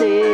body.